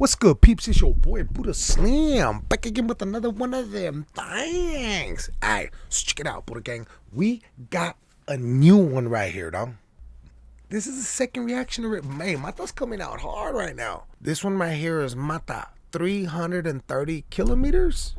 What's good, peeps? It's your boy Buddha Slim back again with another one of them things. Alright, so check it out, Buddha Gang. We got a new one right here, dog. This is the second reaction to it. Man, Mata's coming out hard right now. This one right here is Mata 330 kilometers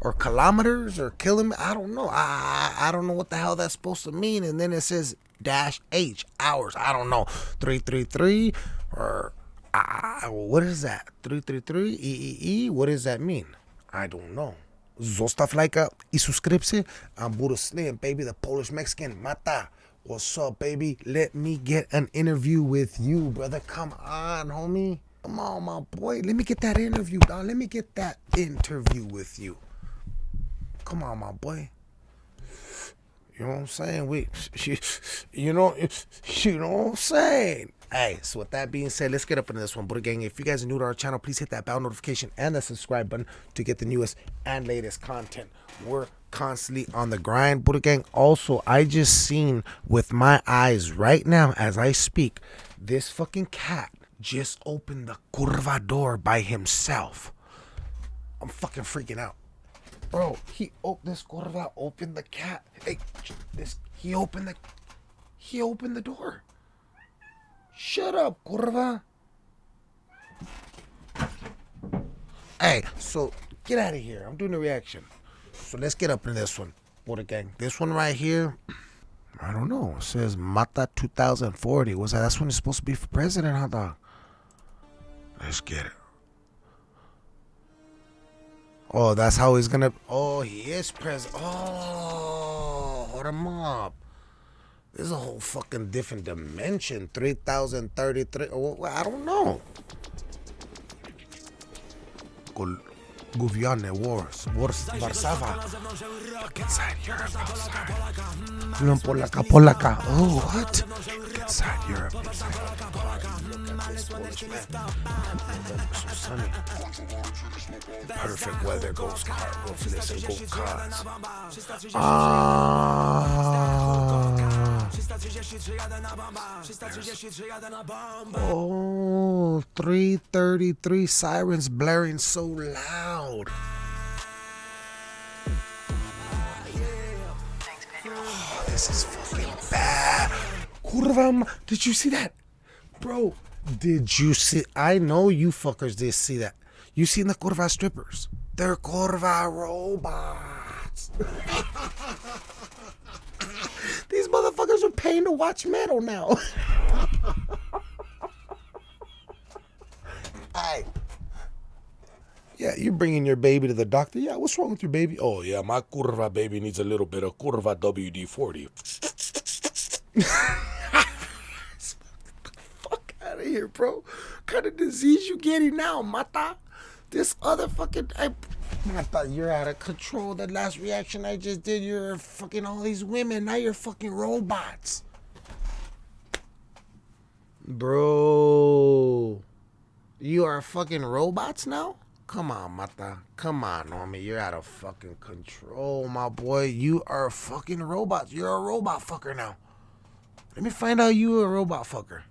or kilometers or kilometers. I don't know. I I don't know what the hell that's supposed to mean. And then it says dash H hours. I don't know. 333 or uh, what is that? 333 EEE? What does that mean? I don't know. Zostav like y suscribse. I'm Buddha Slim, baby, the Polish Mexican. Mata. What's up, baby? Let me get an interview with you, brother. Come on, homie. Come on, my boy. Let me get that interview, dog. Let me get that interview with you. Come on, my boy. You know what I'm saying? We, you know, you know what I'm saying. Hey, so with that being said, let's get up into this one. Buddha Gang, if you guys are new to our channel, please hit that bell notification and the subscribe button to get the newest and latest content. We're constantly on the grind, Buddha Gang. Also, I just seen with my eyes right now as I speak, this fucking cat just opened the curva door by himself. I'm fucking freaking out. Bro, he opened this curva, opened the cat. Hey, this he opened the he opened the door. Shut up, curva. Hey, so get out of here. I'm doing a reaction. So let's get up in this one. What gang. This one right here, I don't know. It says Mata 2040. Was that that's when it's supposed to be for president, huh dog? Let's get it. Oh, that's how he's gonna oh he is president. Oh hold him up. This is a whole fucking different dimension. 3033. I don't know. Guviane Wars. Wars Warszawa. Inside Europe. Polaka, Polaka. Oh, what? Inside Europe. Inside. So sunny. Perfect weather. Goes car. Ah. Oh, 333 sirens blaring so loud. Oh, this is fucking bad. Kurva, did you see that? Bro, did you see? I know you fuckers did see that. You seen the Curva strippers? They're Curva robots. These motherfuckers are paying to watch metal now. Hey. Yeah, you're bringing your baby to the doctor. Yeah, what's wrong with your baby? Oh, yeah, my curva baby needs a little bit of curva WD-40. fuck out of here, bro. What kind of disease you getting now, mata? This other fucking... I, thought you're out of control. That last reaction I just did, you're fucking all these women. Now you're fucking robots. Bro. You are fucking robots now? Come on, Mata. Come on, Normie. You're out of fucking control, my boy. You are fucking robots. You're a robot fucker now. Let me find out you a robot fucker.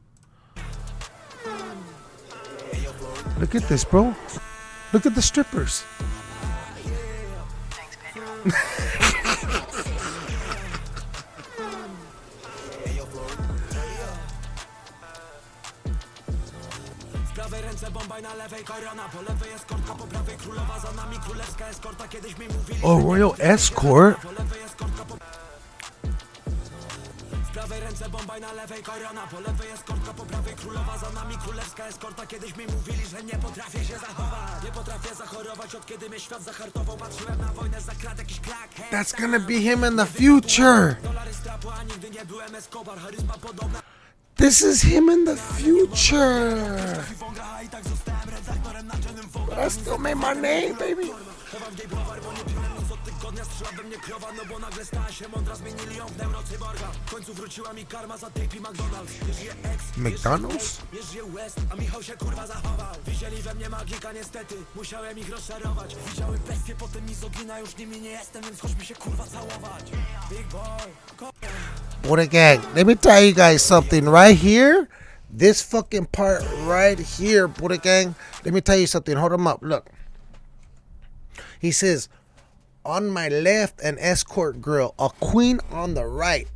Look at this, bro. Look at the strippers. prawej ręce bombaj na lewej korona Po lewej eskortka, po prawej królowa Za nami królewska eskorta Kiedyś mi mówili Oh, Royal Escort? Po lewej eskortka, po prawej ręce bombaj na lewej korona Po lewej eskortka, po prawej królowa Za nami królewska eskorta Kiedyś mi mówili, że nie potrafię się zachować. Nie potrafię zachorować od kiedy mnie świat zahartował Patrzyłem na wojnę za krat jakiś krak That's gonna be him in the future. Dolary strapu, a nigdy nie byłem Escobar Charyzma podobna This is him in the future. But I still made my name, baby. McDonald's? a Michał się kurwa zachował Widzieli we mnie magika niestety Musiałem ich rozczarować Widziały bestie, potem mizogina Już nimi nie jestem, więc chodźmy się kurwa całować Big boy What gang, Let me tell you guys something right here. This fucking part right here, Buddha gang. Let me tell you something. Hold him up. Look. He says, on my left, an escort girl, a queen on the right.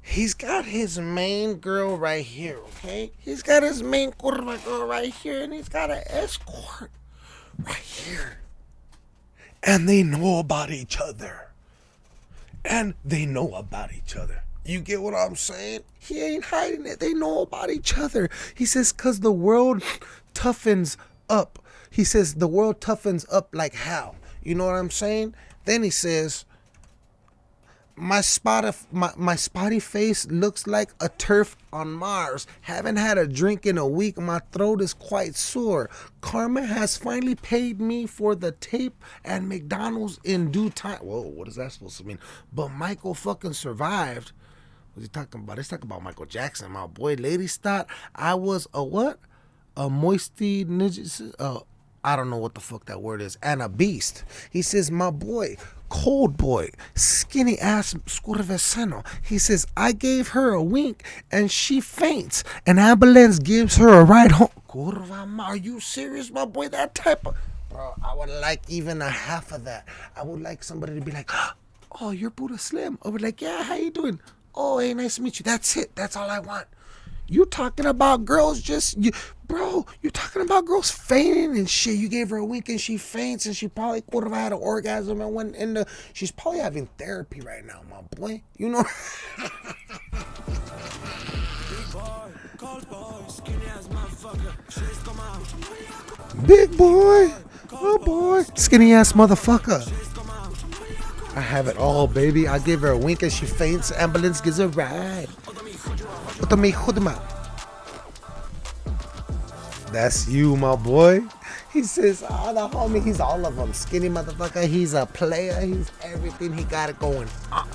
He's got his main girl right here, okay? He's got his main curva girl right here, and he's got an escort right here. And they know about each other. And they know about each other. You get what I'm saying? He ain't hiding it. They know about each other. He says, because the world toughens up. He says, the world toughens up like how? You know what I'm saying? Then he says, my spot my, my spotty face looks like a turf on Mars. Haven't had a drink in a week. My throat is quite sore. Karma has finally paid me for the tape and McDonald's in due time. Whoa, what is that supposed to mean? But Michael fucking survived. What's he talking about? He's talking about Michael Jackson. My boy, Lady thought I was a what? A moisty ninja. Uh, I don't know what the fuck that word is, and a beast. He says, My boy, cold boy, skinny ass Scurvesano. He says, I gave her a wink and she faints. An ambulance gives her a ride home. Curva, are you serious, my boy? That type of. Bro, I would like even a half of that. I would like somebody to be like, Oh, you're Buddha Slim. I would like, Yeah, how you doing? Oh, hey, nice to meet you. That's it. That's all I want. You talking about girls just you, bro? You talking about girls fainting and shit? You gave her a wink and she faints and she probably would have had an orgasm and went into. She's probably having therapy right now, my boy. You know. Big boy, oh boy, skinny ass motherfucker. I have it all, baby. I give her a wink and she faints. Ambulance gives a ride. That's you, my boy. He says, oh, the homie, he's all of them. Skinny motherfucker. He's a player. He's everything. He got it going on.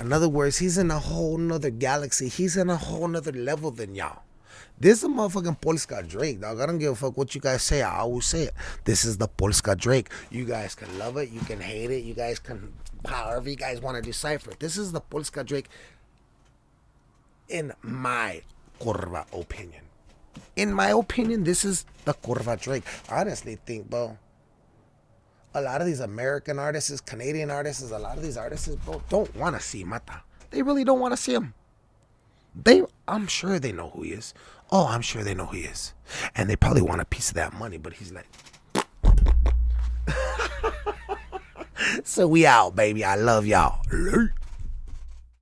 In other words, he's in a whole nother galaxy. He's in a whole nother level than y'all. This is a motherfucking Polska Drake, dog. I don't give a fuck what you guys say. I always say it. This is the Polska Drake. You guys can love it. You can hate it. You guys can, however you guys want to decipher it. This is the Polska Drake in my curva opinion. In my opinion, this is the curva Drake. I honestly think, bro, a lot of these American artists, Canadian artists, a lot of these artists, bro, don't want to see Mata. They really don't want to see him. They, I'm sure they know who he is. Oh, I'm sure they know who he is. And they probably want a piece of that money, but he's like, so we out, baby. I love y'all.